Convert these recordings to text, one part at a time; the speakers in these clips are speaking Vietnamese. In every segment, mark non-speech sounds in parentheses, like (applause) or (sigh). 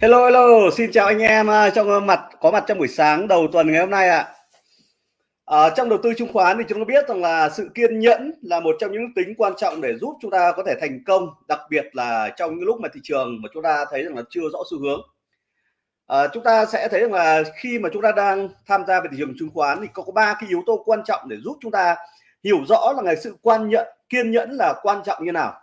Hello hello, xin chào anh em à, trong à, mặt có mặt trong buổi sáng đầu tuần ngày hôm nay ạ. À. À, trong đầu tư chứng khoán thì chúng ta biết rằng là sự kiên nhẫn là một trong những tính quan trọng để giúp chúng ta có thể thành công, đặc biệt là trong những lúc mà thị trường mà chúng ta thấy rằng là chưa rõ xu hướng. À, chúng ta sẽ thấy rằng là khi mà chúng ta đang tham gia về thị trường chứng khoán thì có ba cái yếu tố quan trọng để giúp chúng ta hiểu rõ là ngày sự quan nhận kiên nhẫn là quan trọng như nào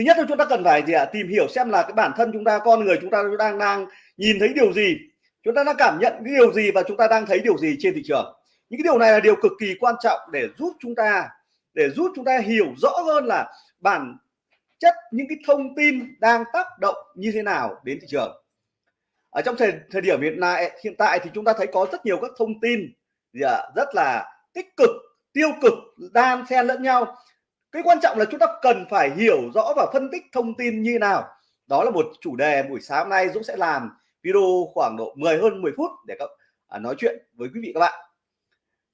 thứ nhất là chúng ta cần phải gì ạ? Tìm hiểu xem là cái bản thân chúng ta, con người chúng ta đang đang nhìn thấy điều gì. Chúng ta đang cảm nhận cái điều gì và chúng ta đang thấy điều gì trên thị trường. Những cái điều này là điều cực kỳ quan trọng để giúp chúng ta, để giúp chúng ta hiểu rõ hơn là bản chất những cái thông tin đang tác động như thế nào đến thị trường. Ở trong thời thời điểm hiện nay, hiện tại thì chúng ta thấy có rất nhiều các thông tin gì ạ? Rất là tích cực, tiêu cực, đan xen lẫn nhau cái quan trọng là chúng ta cần phải hiểu rõ và phân tích thông tin như nào. Đó là một chủ đề buổi sáng nay Dũng sẽ làm video khoảng độ 10 hơn 10 phút để các à, nói chuyện với quý vị các bạn.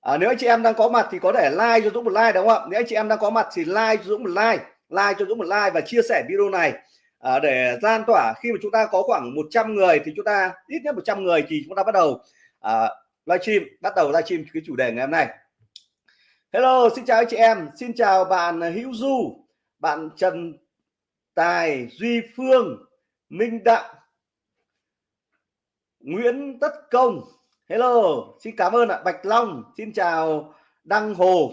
À, nếu anh chị em đang có mặt thì có thể like cho Dũng một like đúng không ạ? Nếu anh chị em đang có mặt thì like cho Dũng một like like cho Dũng một like và chia sẻ video này. À, để lan tỏa khi mà chúng ta có khoảng 100 người thì chúng ta ít nhất 100 người thì chúng ta bắt đầu à, livestream bắt đầu livestream cái chủ đề ngày hôm nay. Hello, xin chào anh chị em, xin chào bạn Hữu Du, bạn Trần Tài, Duy Phương, Minh Đặng, Nguyễn Tất Công. Hello, xin cảm ơn ạ, Bạch Long, xin chào Đăng Hồ.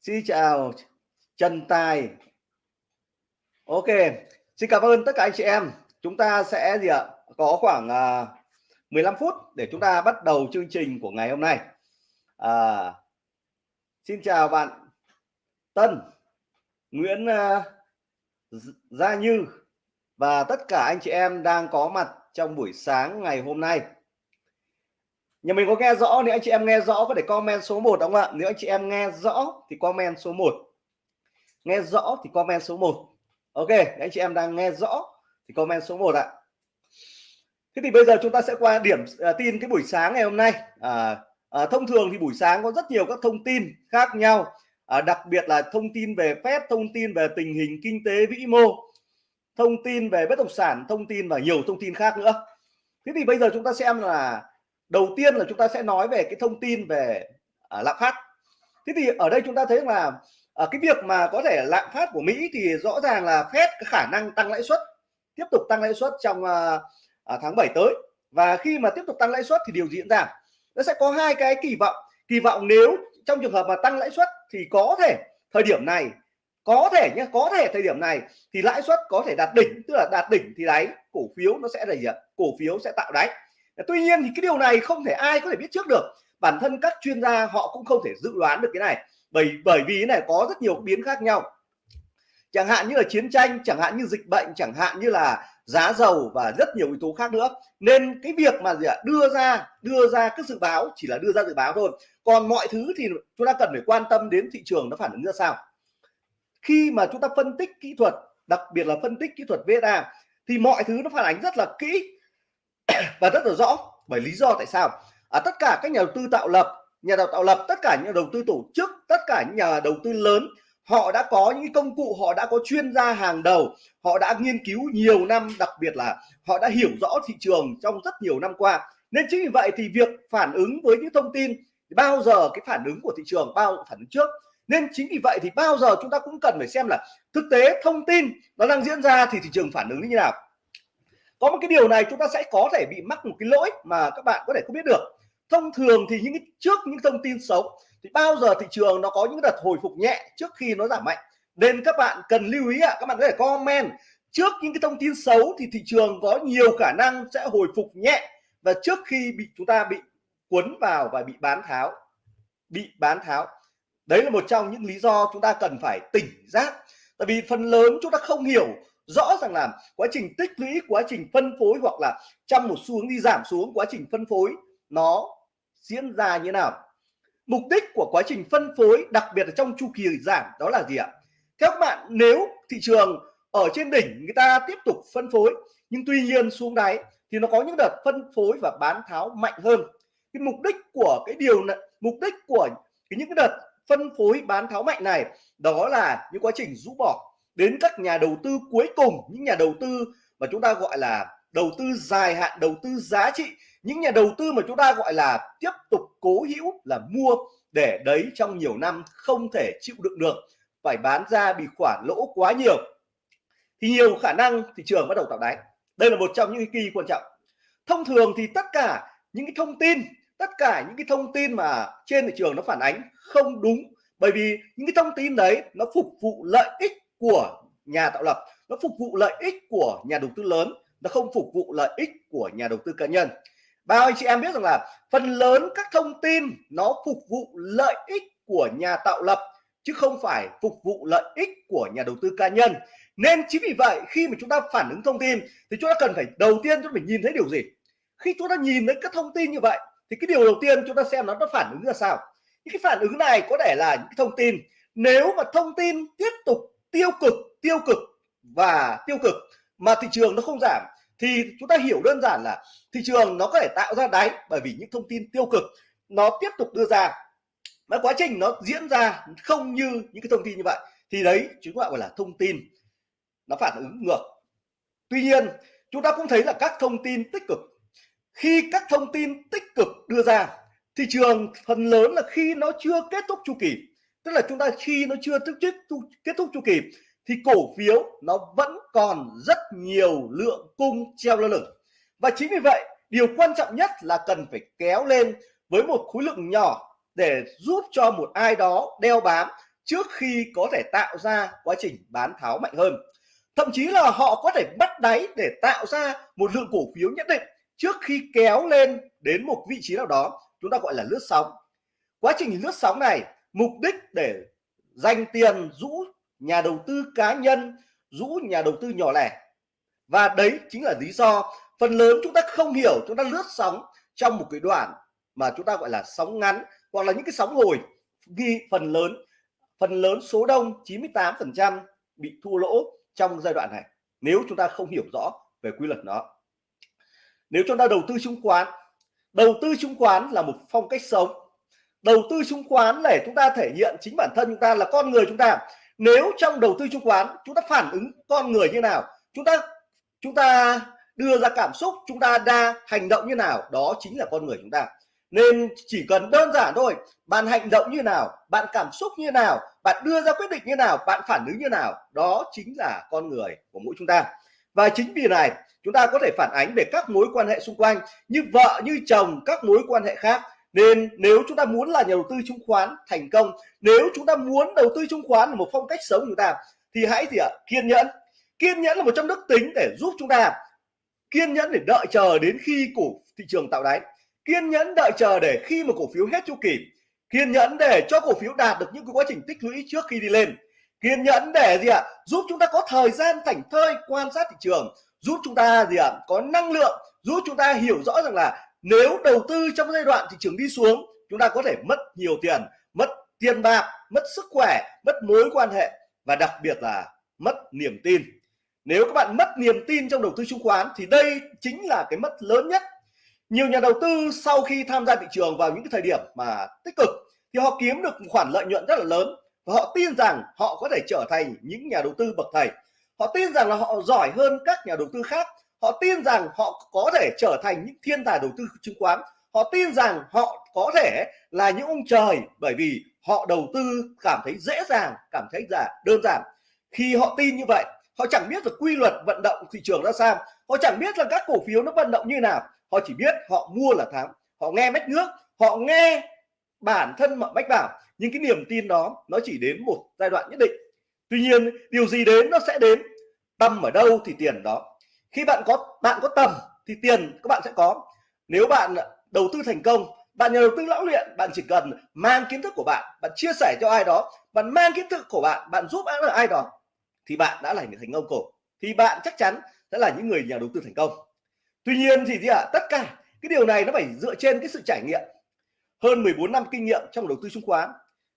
Xin chào Trần Tài. Ok, xin cảm ơn tất cả anh chị em. Chúng ta sẽ gì ạ? Có khoảng à, uh, 15 phút để chúng ta bắt đầu chương trình của ngày hôm nay. À, Xin chào bạn Tân, Nguyễn à, Gia Như và tất cả anh chị em đang có mặt trong buổi sáng ngày hôm nay. Nhà mình có nghe rõ nếu anh chị em nghe rõ có thể comment số 1 đúng không ạ? Nếu anh chị em nghe rõ thì comment số 1. Nghe rõ thì comment số 1. Ok, anh chị em đang nghe rõ thì comment số 1 ạ. Thế thì bây giờ chúng ta sẽ qua điểm uh, tin cái buổi sáng ngày hôm nay. À, à, thông thường thì buổi sáng có rất nhiều các thông tin khác nhau. À, đặc biệt là thông tin về phép thông tin về tình hình kinh tế vĩ mô thông tin về bất động sản thông tin và nhiều thông tin khác nữa. Thế thì bây giờ chúng ta xem là đầu tiên là chúng ta sẽ nói về cái thông tin về à, lạm phát. Thế thì ở đây chúng ta thấy là à, cái việc mà có thể lạm phát của Mỹ thì rõ ràng là phép khả năng tăng lãi suất tiếp tục tăng lãi suất trong à, à, tháng 7 tới. Và khi mà tiếp tục tăng lãi suất thì điều diễn ra nó sẽ có hai cái kỳ vọng. Kỳ vọng nếu trong trường hợp mà tăng lãi suất thì có thể thời điểm này, có thể nhé có thể thời điểm này thì lãi suất có thể đạt đỉnh, tức là đạt đỉnh thì đáy, cổ phiếu nó sẽ là gì ạ? Cổ phiếu sẽ tạo đáy. Tuy nhiên thì cái điều này không thể ai có thể biết trước được. Bản thân các chuyên gia họ cũng không thể dự đoán được cái này. Bởi bởi vì cái này có rất nhiều biến khác nhau. Chẳng hạn như là chiến tranh, chẳng hạn như dịch bệnh, chẳng hạn như là giá dầu và rất nhiều yếu tố khác nữa. Nên cái việc mà gì ạ đưa ra đưa ra các dự báo chỉ là đưa ra dự báo thôi. Còn mọi thứ thì chúng ta cần phải quan tâm đến thị trường nó phản ứng ra sao. Khi mà chúng ta phân tích kỹ thuật đặc biệt là phân tích kỹ thuật VSA thì mọi thứ nó phản ánh rất là kỹ (coughs) và rất là rõ. Bởi lý do tại sao? À, tất cả các nhà đầu tư tạo lập nhà đầu tạo lập tất cả những nhà đầu tư tổ chức tất cả những nhà đầu tư lớn họ đã có những công cụ, họ đã có chuyên gia hàng đầu, họ đã nghiên cứu nhiều năm, đặc biệt là họ đã hiểu rõ thị trường trong rất nhiều năm qua. Nên chính vì vậy thì việc phản ứng với những thông tin, bao giờ cái phản ứng của thị trường, bao phản ứng trước. Nên chính vì vậy thì bao giờ chúng ta cũng cần phải xem là thực tế thông tin nó đang diễn ra thì thị trường phản ứng như thế nào. Có một cái điều này chúng ta sẽ có thể bị mắc một cái lỗi mà các bạn có thể không biết được thông thường thì những trước những thông tin xấu, thì bao giờ thị trường nó có những đợt hồi phục nhẹ trước khi nó giảm mạnh? Nên các bạn cần lưu ý ạ, các bạn có thể comment trước những cái thông tin xấu thì thị trường có nhiều khả năng sẽ hồi phục nhẹ và trước khi bị, chúng ta bị cuốn vào và bị bán tháo, bị bán tháo. Đấy là một trong những lý do chúng ta cần phải tỉnh giác. Tại vì phần lớn chúng ta không hiểu rõ ràng là quá trình tích lũy, quá trình phân phối hoặc là trong một xu hướng đi giảm xuống, quá trình phân phối nó diễn ra như nào? Mục đích của quá trình phân phối, đặc biệt là trong chu kỳ giảm, đó là gì ạ? Theo các bạn, nếu thị trường ở trên đỉnh người ta tiếp tục phân phối, nhưng tuy nhiên xuống đáy thì nó có những đợt phân phối và bán tháo mạnh hơn. Cái mục đích của cái điều này, mục đích của cái những cái đợt phân phối bán tháo mạnh này, đó là những quá trình rũ bỏ đến các nhà đầu tư cuối cùng, những nhà đầu tư mà chúng ta gọi là đầu tư dài hạn, đầu tư giá trị. Những nhà đầu tư mà chúng ta gọi là tiếp tục cố hữu là mua để đấy trong nhiều năm không thể chịu đựng được, phải bán ra bị khoản lỗ quá nhiều. Thì nhiều khả năng thị trường bắt đầu tạo đáy. Đây là một trong những kỳ quan trọng. Thông thường thì tất cả những cái thông tin, tất cả những cái thông tin mà trên thị trường nó phản ánh không đúng, bởi vì những cái thông tin đấy nó phục vụ lợi ích của nhà tạo lập, nó phục vụ lợi ích của nhà đầu tư lớn nó không phục vụ lợi ích của nhà đầu tư cá nhân. Bao anh chị em biết rằng là phần lớn các thông tin nó phục vụ lợi ích của nhà tạo lập, chứ không phải phục vụ lợi ích của nhà đầu tư cá nhân. Nên chính vì vậy, khi mà chúng ta phản ứng thông tin, thì chúng ta cần phải đầu tiên chúng ta phải nhìn thấy điều gì? Khi chúng ta nhìn thấy các thông tin như vậy, thì cái điều đầu tiên chúng ta xem nó nó phản ứng ra sao? Những cái phản ứng này có thể là những thông tin. Nếu mà thông tin tiếp tục tiêu cực tiêu cực và tiêu cực, mà thị trường nó không giảm thì chúng ta hiểu đơn giản là thị trường nó có thể tạo ra đáy bởi vì những thông tin tiêu cực nó tiếp tục đưa ra. Và quá trình nó diễn ra không như những cái thông tin như vậy, thì đấy chúng ta gọi là thông tin nó phản ứng ngược. Tuy nhiên, chúng ta cũng thấy là các thông tin tích cực, khi các thông tin tích cực đưa ra, thị trường phần lớn là khi nó chưa kết thúc chu kỳ. Tức là chúng ta khi nó chưa thức kết thúc kết thúc chu kỳ thì cổ phiếu nó vẫn còn rất nhiều lượng cung treo lơ lửng. Và chính vì vậy, điều quan trọng nhất là cần phải kéo lên với một khối lượng nhỏ để giúp cho một ai đó đeo bám trước khi có thể tạo ra quá trình bán tháo mạnh hơn. Thậm chí là họ có thể bắt đáy để tạo ra một lượng cổ phiếu nhất định trước khi kéo lên đến một vị trí nào đó. Chúng ta gọi là lướt sóng. Quá trình lướt sóng này, mục đích để dành tiền rũ nhà đầu tư cá nhân, rũ nhà đầu tư nhỏ lẻ. Và đấy chính là lý do phần lớn chúng ta không hiểu, chúng ta lướt sóng trong một cái đoạn mà chúng ta gọi là sóng ngắn hoặc là những cái sóng hồi. Ghi phần lớn phần lớn số đông 98 phần trăm bị thua lỗ trong giai đoạn này, nếu chúng ta không hiểu rõ về quy luật nó. Nếu chúng ta đầu tư chứng khoán, đầu tư chứng khoán là một phong cách sống. Đầu tư chứng khoán để chúng ta thể hiện chính bản thân chúng ta là con người chúng ta nếu trong đầu tư chứng khoán chúng ta phản ứng con người như nào, chúng ta chúng ta đưa ra cảm xúc, chúng ta đa hành động như nào, đó chính là con người chúng ta. Nên chỉ cần đơn giản thôi, bạn hành động như nào, bạn cảm xúc như nào, bạn đưa ra quyết định như nào, bạn phản ứng như nào, đó chính là con người của mỗi chúng ta. Và chính vì này, chúng ta có thể phản ánh về các mối quan hệ xung quanh như vợ, như chồng, các mối quan hệ khác nên nếu chúng ta muốn là nhà đầu tư chứng khoán thành công, nếu chúng ta muốn đầu tư chứng khoán là một phong cách sống của chúng ta, thì hãy gì ạ? Kiên nhẫn. Kiên nhẫn là một trong đức tính để giúp chúng ta kiên nhẫn để đợi chờ đến khi cổ thị trường tạo đáy. Kiên nhẫn đợi chờ để khi mà cổ phiếu hết chu kỳ. Kiên nhẫn để cho cổ phiếu đạt được những cái quá trình tích lũy trước khi đi lên. Kiên nhẫn để gì ạ? Giúp chúng ta có thời gian thảnh thơi quan sát thị trường. Giúp chúng ta gì ạ? Có năng lượng. Giúp chúng ta hiểu rõ rằng là nếu đầu tư trong giai đoạn thị trường đi xuống, chúng ta có thể mất nhiều tiền, mất tiền bạc, mất sức khỏe, mất mối quan hệ và đặc biệt là mất niềm tin. Nếu các bạn mất niềm tin trong đầu tư chứng khoán thì đây chính là cái mất lớn nhất. Nhiều nhà đầu tư sau khi tham gia thị trường vào những cái thời điểm mà tích cực thì họ kiếm được khoản lợi nhuận rất là lớn và họ tin rằng họ có thể trở thành những nhà đầu tư bậc thầy. Họ tin rằng là họ giỏi hơn các nhà đầu tư khác họ tin rằng họ có thể trở thành những thiên tài đầu tư chứng khoán. Họ tin rằng họ có thể là những ông trời, bởi vì họ đầu tư cảm thấy dễ dàng, cảm thấy là đơn giản. Khi họ tin như vậy, họ chẳng biết được quy luật vận động thị trường ra sao. Họ chẳng biết là các cổ phiếu nó vận động như nào. Họ chỉ biết họ mua là thắng. Họ nghe mách nước, họ nghe bản thân mà bách bảo. Nhưng cái niềm tin đó, nó chỉ đến một giai đoạn nhất định. Tuy nhiên, điều gì đến nó sẽ đến. Tâm ở đâu thì tiền đó khi bạn có bạn có tầm thì tiền các bạn sẽ có. Nếu bạn đầu tư thành công bạn nhà đầu tư lão luyện bạn chỉ cần mang kiến thức của bạn bạn chia sẻ cho ai đó bạn mang kiến thức của bạn bạn giúp ai đó thì bạn đã là người thành công cổ thì bạn chắc chắn sẽ là những người nhà đầu tư thành công. Tuy nhiên thì gì ạ? À, tất cả cái điều này nó phải dựa trên cái sự trải nghiệm. Hơn 14 năm kinh nghiệm trong đầu tư chứng khoán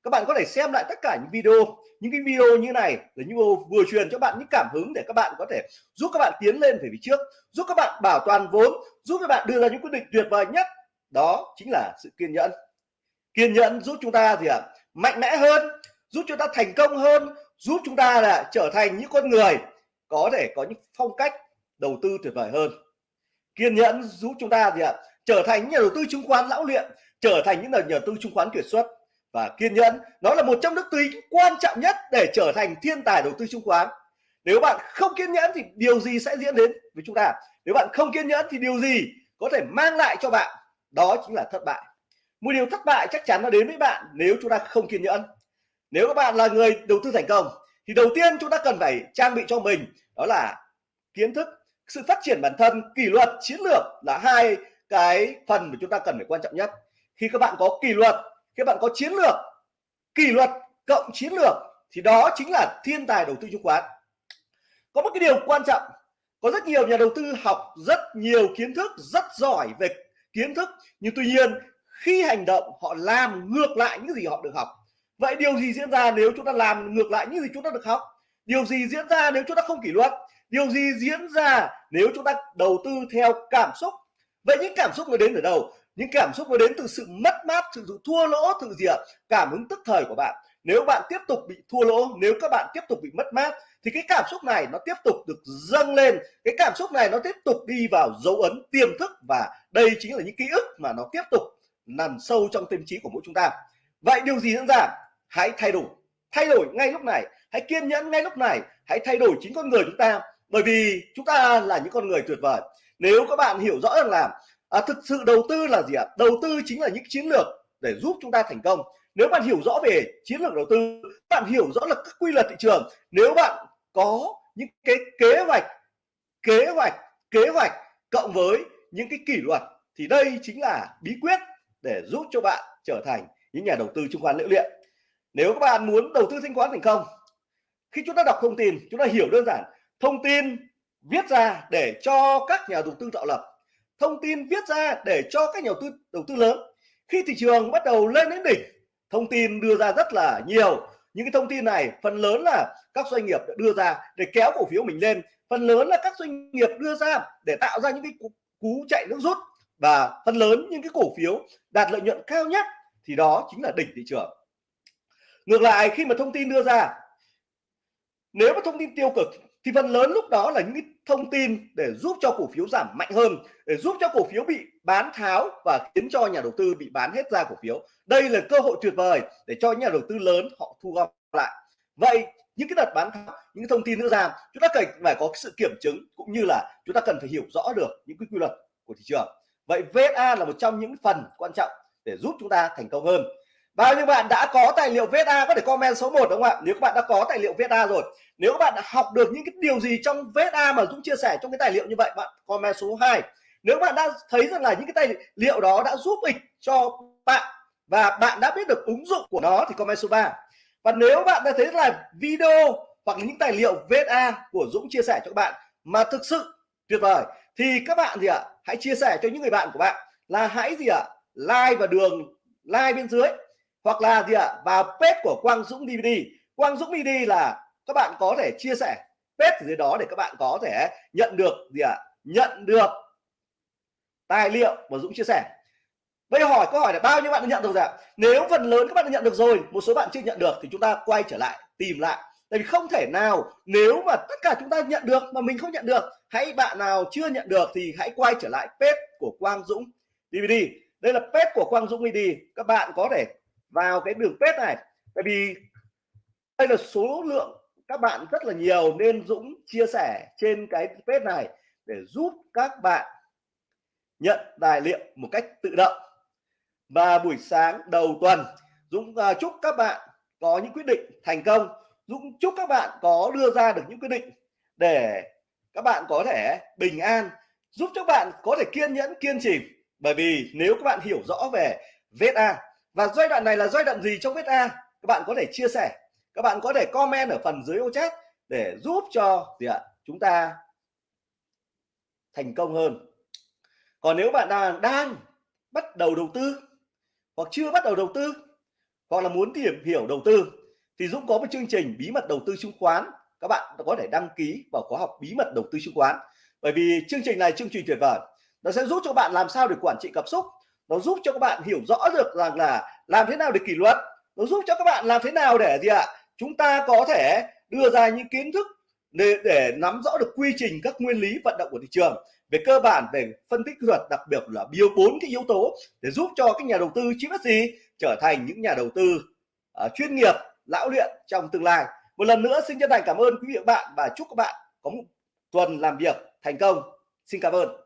các bạn có thể xem lại tất cả những video những cái video như này là như vừa truyền cho bạn những cảm hứng để các bạn có thể giúp các bạn tiến lên về phía trước giúp các bạn bảo toàn vốn giúp các bạn đưa ra những quyết định tuyệt vời nhất. Đó chính là sự kiên nhẫn. Kiên nhẫn giúp chúng ta gì ạ? À, mạnh mẽ hơn giúp chúng ta thành công hơn giúp chúng ta là trở thành những con người có thể có những phong cách đầu tư tuyệt vời hơn. Kiên nhẫn giúp chúng ta gì ạ? Trở thành những nhà đầu tư chứng khoán lão luyện trở thành những nhà đầu tư chứng khoán kiệt xuất và kiên nhẫn, nó là một trong những tính quan trọng nhất để trở thành thiên tài đầu tư chứng khoán. Nếu bạn không kiên nhẫn thì điều gì sẽ diễn đến với chúng ta? Nếu bạn không kiên nhẫn thì điều gì có thể mang lại cho bạn? Đó chính là thất bại. Một điều thất bại chắc chắn nó đến với bạn nếu chúng ta không kiên nhẫn. Nếu các bạn là người đầu tư thành công, thì đầu tiên chúng ta cần phải trang bị cho mình đó là kiến thức, sự phát triển bản thân, kỷ luật, chiến lược là hai cái phần mà chúng ta cần phải quan trọng nhất. Khi các bạn có kỷ luật khi các bạn có chiến lược, kỷ luật cộng chiến lược, thì đó chính là thiên tài đầu tư chứng khoán. Có một cái điều quan trọng, có rất nhiều nhà đầu tư học rất nhiều kiến thức, rất giỏi về kiến thức, nhưng tuy nhiên khi hành động, họ làm ngược lại những gì họ được học. Vậy điều gì diễn ra nếu chúng ta làm ngược lại những gì chúng ta được học? Điều gì diễn ra nếu chúng ta không kỷ luật? Điều gì diễn ra nếu chúng ta đầu tư theo cảm xúc? Vậy những cảm xúc nó đến từ đâu? Những cảm xúc nó đến từ sự mất mát, sự thua lỗ từ gì ạ? Cảm hứng tức thời của bạn. Nếu bạn tiếp tục bị thua lỗ, nếu các bạn tiếp tục bị mất mát, thì cái cảm xúc này nó tiếp tục được dâng lên. Cái cảm xúc này nó tiếp tục đi vào dấu ấn, tiềm thức và đây chính là những ký ức mà nó tiếp tục nằm sâu trong tâm trí của mỗi chúng ta. Vậy điều gì diễn ra? Hãy thay đổi. Thay đổi ngay lúc này. Hãy kiên nhẫn ngay lúc này. Hãy thay đổi chính con người chúng ta. Bởi vì chúng ta là những con người tuyệt vời. Nếu các bạn hiểu rõ rằng là à, thực sự đầu tư là gì ạ? Đầu tư chính là những chiến lược để giúp chúng ta thành công. Nếu bạn hiểu rõ về chiến lược đầu tư bạn hiểu rõ là các quy luật thị trường nếu bạn có những cái kế hoạch kế hoạch kế hoạch cộng với những cái kỷ luật thì đây chính là bí quyết để giúp cho bạn trở thành những nhà đầu tư chứng khoán liễu luyện nếu các bạn muốn đầu tư chứng khoán thành công khi chúng ta đọc thông tin chúng ta hiểu đơn giản thông tin viết ra để cho các nhà đầu tư tạo lập thông tin viết ra để cho các nhà đầu tư đầu tư lớn. Khi thị trường bắt đầu lên đến đỉnh, thông tin đưa ra rất là nhiều. Những cái thông tin này, phần lớn là các doanh nghiệp đã đưa ra để kéo cổ phiếu mình lên. Phần lớn là các doanh nghiệp đưa ra để tạo ra những cái cú chạy nước rút. Và phần lớn những cái cổ phiếu đạt lợi nhuận cao nhất thì đó chính là đỉnh thị trường. Ngược lại, khi mà thông tin đưa ra, nếu mà thông tin tiêu cực thì phần lớn lúc đó là những thông tin để giúp cho cổ phiếu giảm mạnh hơn, để giúp cho cổ phiếu bị bán tháo và khiến cho nhà đầu tư bị bán hết ra cổ phiếu. Đây là cơ hội tuyệt vời để cho nhà đầu tư lớn họ thu gom lại. Vậy, những cái đợt bán tháo, những thông tin nữa ra, chúng ta cần phải có sự kiểm chứng cũng như là chúng ta cần phải hiểu rõ được những cái quy luật của thị trường. Vậy VSA là một trong những phần quan trọng để giúp chúng ta thành công hơn bao nhiêu bạn đã có tài liệu VSA có thể comment số 1 đúng không ạ? Nếu các bạn đã có tài liệu VSA rồi, nếu các bạn đã học được những cái điều gì trong VSA mà Dũng chia sẻ trong cái tài liệu như vậy, bạn comment số 2 nếu bạn đã thấy rằng là những cái tài liệu đó đã giúp ích cho bạn và bạn đã biết được ứng dụng của nó thì comment số 3 và nếu bạn đã thấy là video hoặc những tài liệu VSA của Dũng chia sẻ cho các bạn mà thực sự tuyệt vời, thì các bạn gì ạ? Hãy chia sẻ cho những người bạn của bạn là hãy gì ạ? Like và đường, like bên dưới hoặc là gì ạ? Vào page của Quang Dũng DVD Quang Dũng DVD là các bạn có thể chia sẻ page dưới đó để các bạn có thể nhận được gì ạ? Nhận được tài liệu mà Dũng chia sẻ. Bây giờ hỏi, câu hỏi là bao nhiêu bạn đã nhận được rồi ạ? Nếu phần lớn các bạn đã nhận được rồi, một số bạn chưa nhận được thì chúng ta quay trở lại, tìm lại. Tại vì không thể nào, nếu mà tất cả chúng ta nhận được mà mình không nhận được, hãy bạn nào chưa nhận được thì hãy quay trở lại page của Quang Dũng DVD đây là page của Quang Dũng DVD các bạn có thể vào cái đường pet này. Tại vì đây là số lượng các bạn rất là nhiều nên Dũng chia sẻ trên cái pet này để giúp các bạn nhận tài liệu một cách tự động. Và buổi sáng đầu tuần Dũng uh, chúc các bạn có những quyết định thành công. Dũng chúc các bạn có đưa ra được những quyết định để các bạn có thể bình an giúp cho bạn có thể kiên nhẫn kiên trì. Bởi vì nếu các bạn hiểu rõ về VSA và giai đoạn này là giai đoạn gì trong VSA các bạn có thể chia sẻ. Các bạn có thể comment ở phần dưới ô chat để giúp cho gì ạ? Chúng ta thành công hơn. Còn nếu bạn đang đang bắt đầu đầu tư hoặc chưa bắt đầu đầu tư hoặc là muốn tìm hiểu đầu tư thì Dũng có một chương trình bí mật đầu tư chứng khoán. Các bạn có thể đăng ký vào khóa học bí mật đầu tư chứng khoán. Bởi vì chương trình này, chương trình tuyệt vời. Nó sẽ giúp cho bạn làm sao để quản trị cảm xúc nó giúp cho các bạn hiểu rõ được rằng là làm thế nào để kỷ luật nó giúp cho các bạn làm thế nào để gì ạ? Chúng ta có thể đưa ra những kiến thức để, để nắm rõ được quy trình các nguyên lý vận động của thị trường về cơ bản về phân tích kỹ thuật đặc biệt là bio bốn cái yếu tố để giúp cho các nhà đầu tư chịu biết gì trở thành những nhà đầu tư uh, chuyên nghiệp lão luyện trong tương lai. Một lần nữa xin chân thành cảm ơn quý vị và bạn và chúc các bạn có một tuần làm việc thành công. Xin cảm ơn.